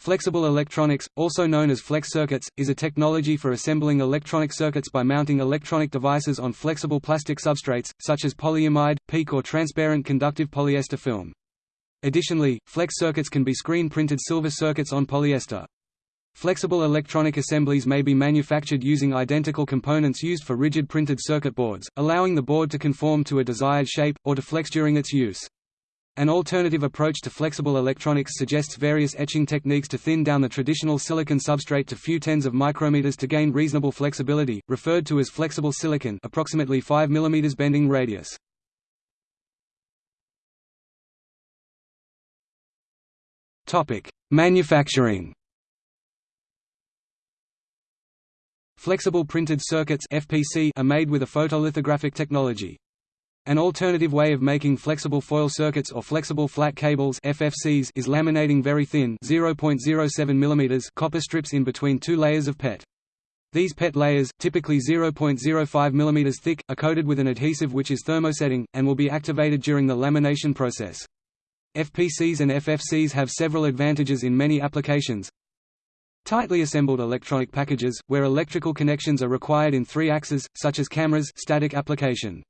Flexible electronics, also known as flex circuits, is a technology for assembling electronic circuits by mounting electronic devices on flexible plastic substrates, such as polyimide, PEEK or transparent conductive polyester film. Additionally, flex circuits can be screen-printed silver circuits on polyester. Flexible electronic assemblies may be manufactured using identical components used for rigid printed circuit boards, allowing the board to conform to a desired shape, or to flex during its use. An alternative approach to flexible electronics suggests various etching techniques to thin down the traditional silicon substrate to few tens of micrometers to gain reasonable flexibility, referred to as flexible silicon approximately 5 mm bending radius. Manufacturing Flexible printed circuits FPC are made with a photolithographic technology. An alternative way of making flexible foil circuits or flexible flat cables FFCs is laminating very thin 0.07 mm copper strips in between two layers of PET. These PET layers, typically 0.05 mm thick, are coated with an adhesive which is thermosetting, and will be activated during the lamination process. FPCs and FFCs have several advantages in many applications. Tightly assembled electronic packages, where electrical connections are required in three axes, such as cameras static application.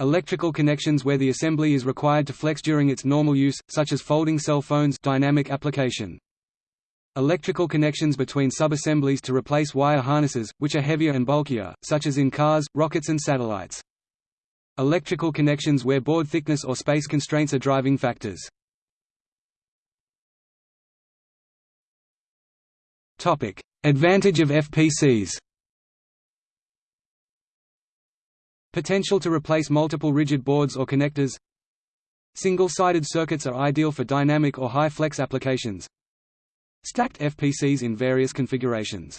Electrical connections where the assembly is required to flex during its normal use, such as folding cell phones dynamic application. Electrical connections between subassemblies to replace wire harnesses, which are heavier and bulkier, such as in cars, rockets and satellites. Electrical connections where board thickness or space constraints are driving factors. Advantage of FPCs Potential to replace multiple rigid boards or connectors. Single-sided circuits are ideal for dynamic or high-flex applications. Stacked FPCs in various configurations.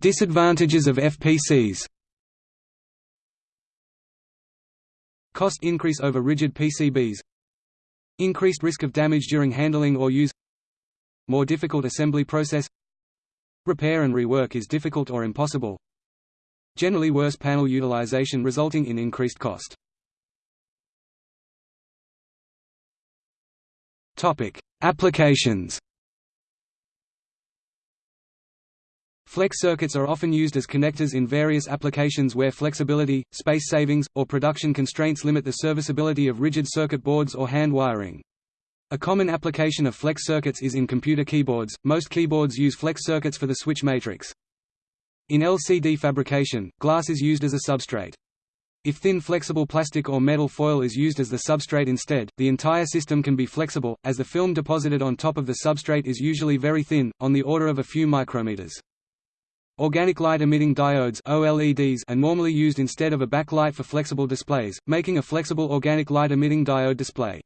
Disadvantages of FPCs Cost increase over rigid PCBs Increased risk of damage during handling or use. More difficult assembly process Repair and rework is difficult or impossible. Generally worse panel utilization resulting in increased cost. Topic: Applications. Flex circuits are often used as connectors in various applications where flexibility, space savings, or production constraints limit the serviceability of rigid circuit boards or hand wiring. A common application of flex circuits is in computer keyboards, most keyboards use flex circuits for the switch matrix. In LCD fabrication, glass is used as a substrate. If thin flexible plastic or metal foil is used as the substrate instead, the entire system can be flexible, as the film deposited on top of the substrate is usually very thin, on the order of a few micrometers. Organic light-emitting diodes OLEDs are normally used instead of a backlight for flexible displays, making a flexible organic light-emitting diode display.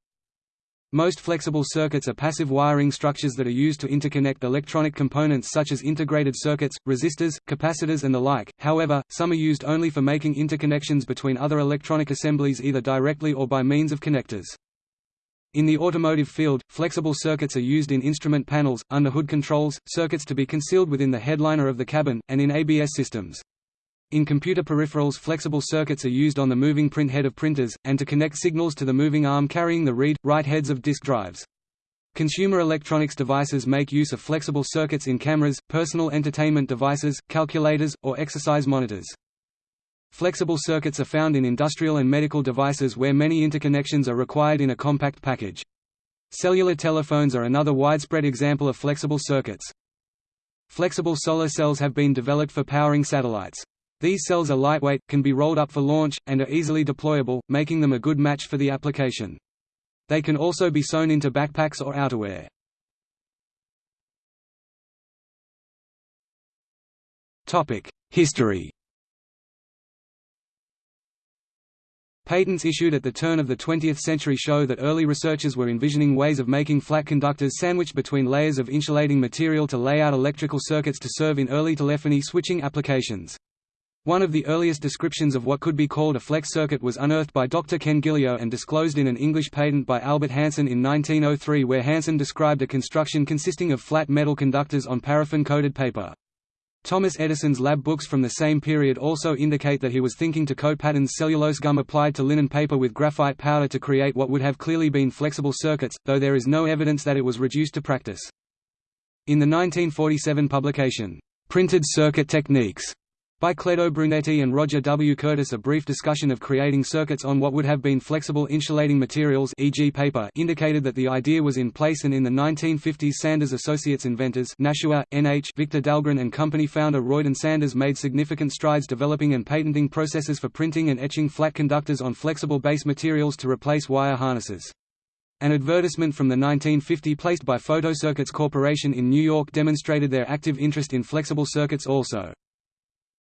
Most flexible circuits are passive wiring structures that are used to interconnect electronic components such as integrated circuits, resistors, capacitors and the like, however, some are used only for making interconnections between other electronic assemblies either directly or by means of connectors. In the automotive field, flexible circuits are used in instrument panels, under hood controls, circuits to be concealed within the headliner of the cabin, and in ABS systems. In computer peripherals flexible circuits are used on the moving print head of printers, and to connect signals to the moving arm carrying the read, write heads of disk drives. Consumer electronics devices make use of flexible circuits in cameras, personal entertainment devices, calculators, or exercise monitors. Flexible circuits are found in industrial and medical devices where many interconnections are required in a compact package. Cellular telephones are another widespread example of flexible circuits. Flexible solar cells have been developed for powering satellites. These cells are lightweight, can be rolled up for launch, and are easily deployable, making them a good match for the application. They can also be sewn into backpacks or outerwear. History Patents issued at the turn of the 20th century show that early researchers were envisioning ways of making flat conductors sandwiched between layers of insulating material to lay out electrical circuits to serve in early telephony switching applications. One of the earliest descriptions of what could be called a flex circuit was unearthed by Dr. Ken Gilleo and disclosed in an English patent by Albert Hansen in 1903 where Hansen described a construction consisting of flat metal conductors on paraffin-coated paper. Thomas Edison's lab books from the same period also indicate that he was thinking to coat patterns cellulose gum applied to linen paper with graphite powder to create what would have clearly been flexible circuits, though there is no evidence that it was reduced to practice. In the 1947 publication, Printed Circuit Techniques, by Cledo Brunetti and Roger W. Curtis a brief discussion of creating circuits on what would have been flexible insulating materials e.g. paper indicated that the idea was in place and in the 1950s Sanders Associates inventors Nashua, N.H. Victor Dahlgren and company founder Royden Sanders made significant strides developing and patenting processes for printing and etching flat conductors on flexible base materials to replace wire harnesses. An advertisement from the 1950 placed by Photocircuits Corporation in New York demonstrated their active interest in flexible circuits also.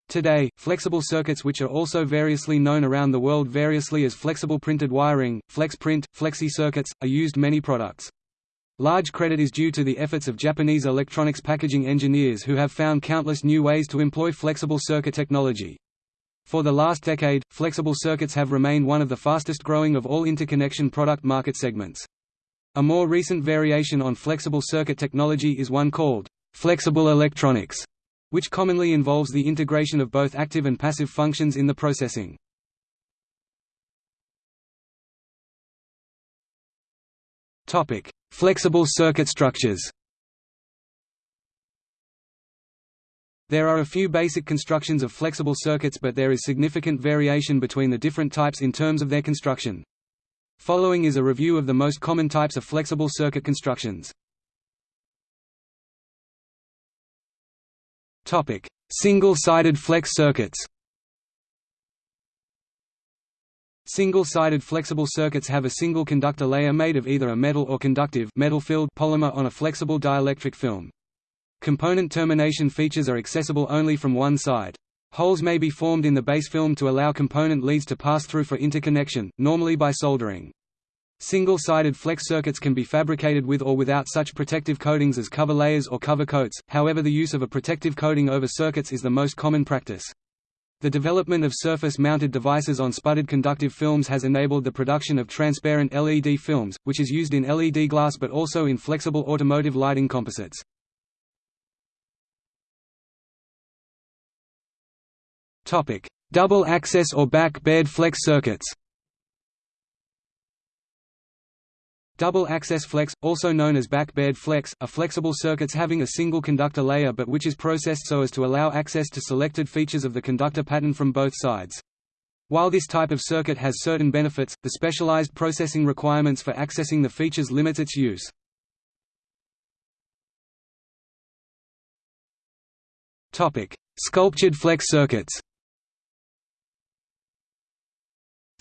Today, flexible circuits which are also variously known around the world variously as flexible printed wiring, flex print, flexi circuits, are used many products. Large credit is due to the efforts of Japanese electronics packaging engineers who have found countless new ways to employ flexible circuit technology. For the last decade, flexible circuits have remained one of the fastest growing of all interconnection product market segments. A more recent variation on flexible circuit technology is one called flexible electronics which commonly involves the integration of both active and passive functions in the processing. Topic: Flexible circuit structures. There are a few basic constructions of flexible circuits but there is significant variation between the different types in terms of their construction. Following is a review of the most common types of flexible circuit constructions. Topic: Single-sided flex circuits. Single-sided flexible circuits have a single conductor layer made of either a metal or conductive metal-filled polymer on a flexible dielectric film. Component termination features are accessible only from one side. Holes may be formed in the base film to allow component leads to pass through for interconnection, normally by soldering. Single-sided flex circuits can be fabricated with or without such protective coatings as cover layers or cover coats, however the use of a protective coating over circuits is the most common practice. The development of surface-mounted devices on sputtered conductive films has enabled the production of transparent LED films, which is used in LED glass but also in flexible automotive lighting composites. Double access or back-bared flex circuits Double-access flex, also known as back-bared flex, are flexible circuits having a single conductor layer but which is processed so as to allow access to selected features of the conductor pattern from both sides. While this type of circuit has certain benefits, the specialized processing requirements for accessing the features limits its use. Sculptured flex circuits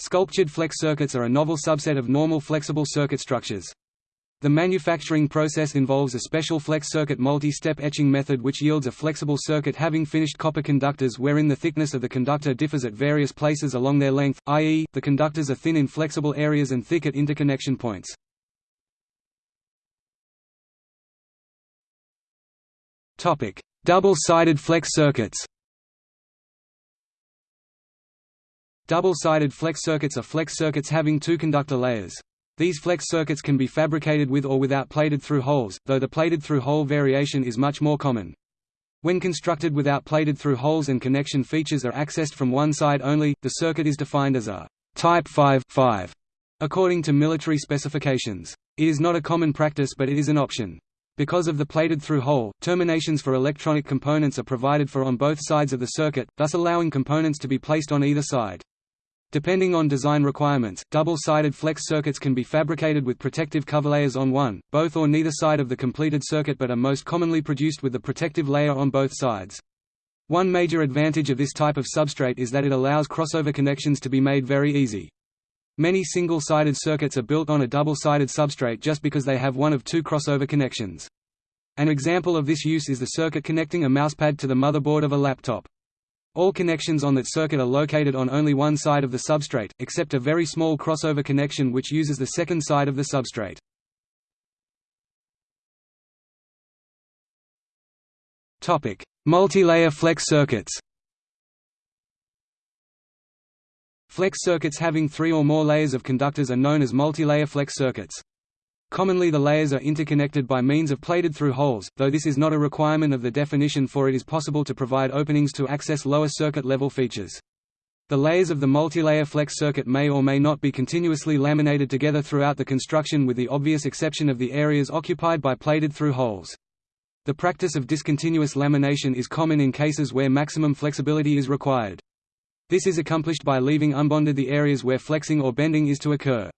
Sculptured flex circuits are a novel subset of normal flexible circuit structures. The manufacturing process involves a special flex circuit multi-step etching method which yields a flexible circuit having finished copper conductors wherein the thickness of the conductor differs at various places along their length, i.e., the conductors are thin in flexible areas and thick at interconnection points. Double-sided flex circuits Double-sided flex circuits are flex circuits having two conductor layers. These flex circuits can be fabricated with or without plated-through holes, though the plated-through hole variation is much more common. When constructed without plated-through holes and connection features are accessed from one side only, the circuit is defined as a Type 5, 5 according to military specifications. It is not a common practice but it is an option. Because of the plated-through hole, terminations for electronic components are provided for on both sides of the circuit, thus allowing components to be placed on either side. Depending on design requirements, double-sided flex circuits can be fabricated with protective cover layers on one, both or neither side of the completed circuit but are most commonly produced with the protective layer on both sides. One major advantage of this type of substrate is that it allows crossover connections to be made very easy. Many single-sided circuits are built on a double-sided substrate just because they have one of two crossover connections. An example of this use is the circuit connecting a mousepad to the motherboard of a laptop. All connections on that circuit are located on only one side of the substrate, except a very small crossover connection which uses the second side of the substrate. Multi-layer flex circuits Flex circuits having three or more layers of conductors are known as multi-layer flex circuits. Commonly the layers are interconnected by means of plated through holes, though this is not a requirement of the definition for it is possible to provide openings to access lower circuit level features. The layers of the multilayer flex circuit may or may not be continuously laminated together throughout the construction with the obvious exception of the areas occupied by plated through holes. The practice of discontinuous lamination is common in cases where maximum flexibility is required. This is accomplished by leaving unbonded the areas where flexing or bending is to occur.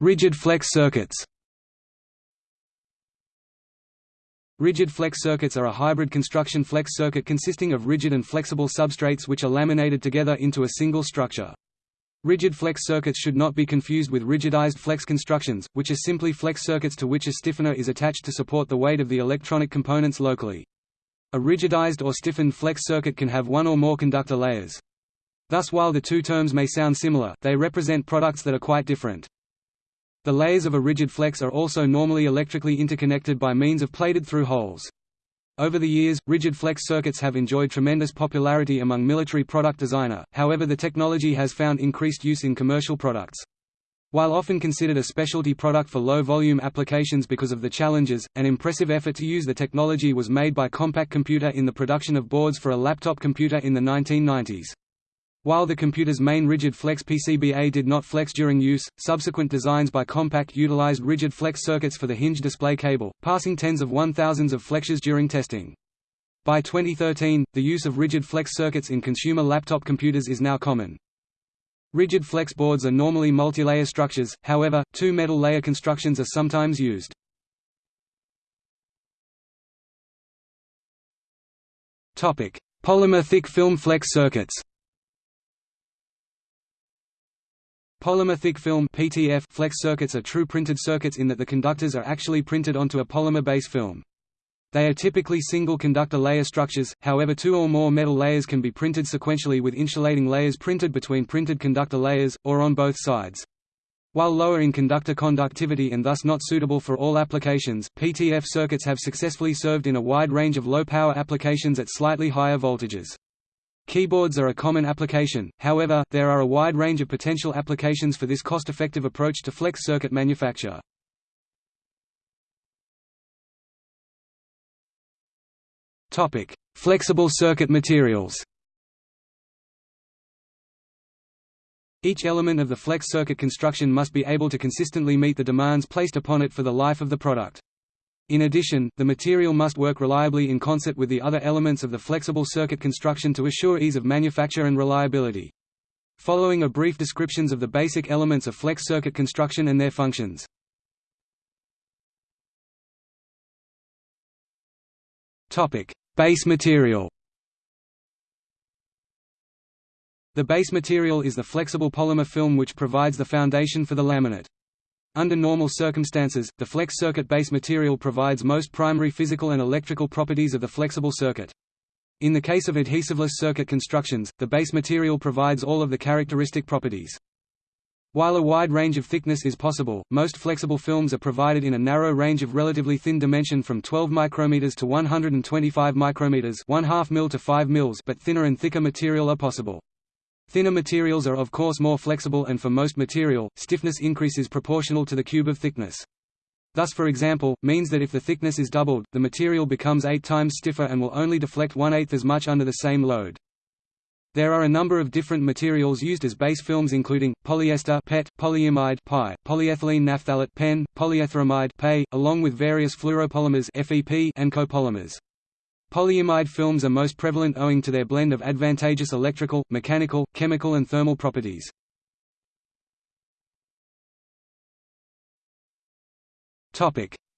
Rigid flex circuits Rigid flex circuits are a hybrid construction flex circuit consisting of rigid and flexible substrates which are laminated together into a single structure. Rigid flex circuits should not be confused with rigidized flex constructions, which are simply flex circuits to which a stiffener is attached to support the weight of the electronic components locally. A rigidized or stiffened flex circuit can have one or more conductor layers. Thus while the two terms may sound similar, they represent products that are quite different. The layers of a rigid flex are also normally electrically interconnected by means of plated through holes. Over the years, rigid flex circuits have enjoyed tremendous popularity among military product designer, however the technology has found increased use in commercial products. While often considered a specialty product for low-volume applications because of the challenges, an impressive effort to use the technology was made by Compaq Computer in the production of boards for a laptop computer in the 1990s. While the computer's main rigid flex PCBA did not flex during use, subsequent designs by Compaq utilized rigid flex circuits for the hinge display cable, passing tens of one thousands of flexures during testing. By 2013, the use of rigid flex circuits in consumer laptop computers is now common. Rigid flex boards are normally multilayer structures, however, two metal layer constructions are sometimes used. Polymer thick film flex circuits Polymer thick film (PTF) flex circuits are true printed circuits in that the conductors are actually printed onto a polymer base film. They are typically single conductor layer structures, however two or more metal layers can be printed sequentially with insulating layers printed between printed conductor layers, or on both sides. While lower in conductor conductivity and thus not suitable for all applications, PTF circuits have successfully served in a wide range of low-power applications at slightly higher voltages. Keyboards are a common application, however, there are a wide range of potential applications for this cost-effective approach to flex circuit manufacture. Flexible circuit materials Each element of the flex circuit construction must be able to consistently meet the demands placed upon it for the life of the product. In addition, the material must work reliably in concert with the other elements of the flexible circuit construction to assure ease of manufacture and reliability. Following are brief descriptions of the basic elements of flex circuit construction and their functions. Base material The base material is the flexible polymer film which provides the foundation for the laminate. Under normal circumstances, the flex circuit base material provides most primary physical and electrical properties of the flexible circuit. In the case of adhesiveless circuit constructions, the base material provides all of the characteristic properties. While a wide range of thickness is possible, most flexible films are provided in a narrow range of relatively thin dimension from 12 micrometers to 125 micrometers, 1 2 mil to 5 mils, but thinner and thicker material are possible. Thinner materials are of course more flexible and for most material, stiffness increase is proportional to the cube of thickness. Thus for example, means that if the thickness is doubled, the material becomes 8 times stiffer and will only deflect one-eighth as much under the same load. There are a number of different materials used as base films including, polyester PET, polyimide PI, polyethylene naphthalate PEN, polyetherimide PE, along with various fluoropolymers FEP and copolymers. Polyimide films are most prevalent owing to their blend of advantageous electrical, mechanical, chemical and thermal properties.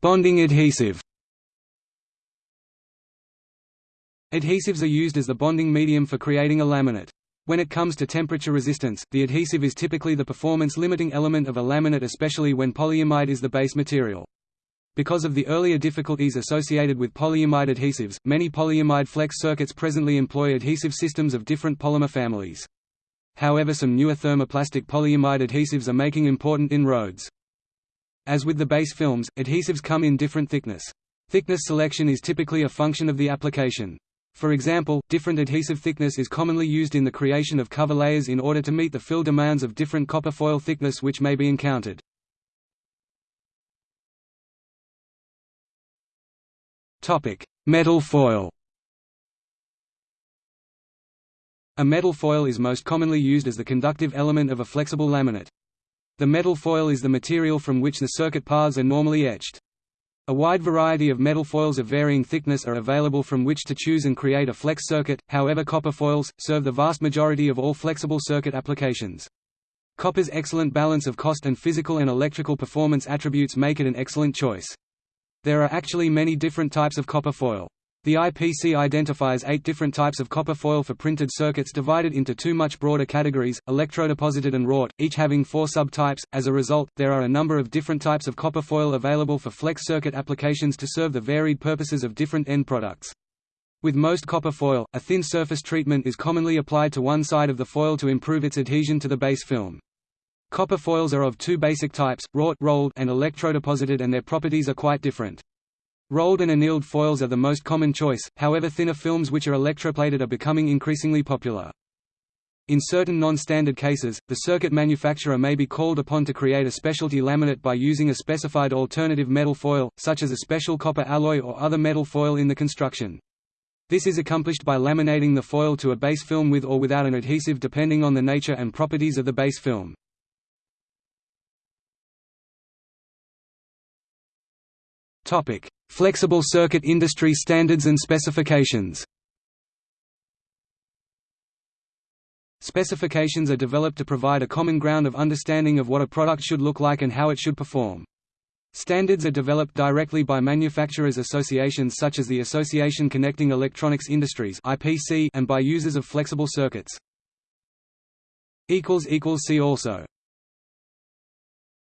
Bonding adhesive Adhesives are used as the bonding medium for creating a laminate. When it comes to temperature resistance, the adhesive is typically the performance-limiting element of a laminate especially when polyimide is the base material. Because of the earlier difficulties associated with polyimide adhesives, many polyimide flex circuits presently employ adhesive systems of different polymer families. However some newer thermoplastic polyimide adhesives are making important inroads. As with the base films, adhesives come in different thickness. Thickness selection is typically a function of the application. For example, different adhesive thickness is commonly used in the creation of cover layers in order to meet the fill demands of different copper foil thickness which may be encountered. Metal foil A metal foil is most commonly used as the conductive element of a flexible laminate. The metal foil is the material from which the circuit paths are normally etched. A wide variety of metal foils of varying thickness are available from which to choose and create a flex circuit, however copper foils, serve the vast majority of all flexible circuit applications. Copper's excellent balance of cost and physical and electrical performance attributes make it an excellent choice. There are actually many different types of copper foil. The IPC identifies eight different types of copper foil for printed circuits divided into two much broader categories, electrodeposited and wrought, each having four subtypes. As a result, there are a number of different types of copper foil available for flex circuit applications to serve the varied purposes of different end products. With most copper foil, a thin surface treatment is commonly applied to one side of the foil to improve its adhesion to the base film. Copper foils are of two basic types, wrought rolled and electrodeposited and their properties are quite different. Rolled and annealed foils are the most common choice, however thinner films which are electroplated are becoming increasingly popular. In certain non-standard cases, the circuit manufacturer may be called upon to create a specialty laminate by using a specified alternative metal foil, such as a special copper alloy or other metal foil in the construction. This is accomplished by laminating the foil to a base film with or without an adhesive depending on the nature and properties of the base film. Topic: Flexible circuit industry standards and specifications. Specifications are developed to provide a common ground of understanding of what a product should look like and how it should perform. Standards are developed directly by manufacturers' associations such as the Association Connecting Electronics Industries and by users of flexible circuits. See also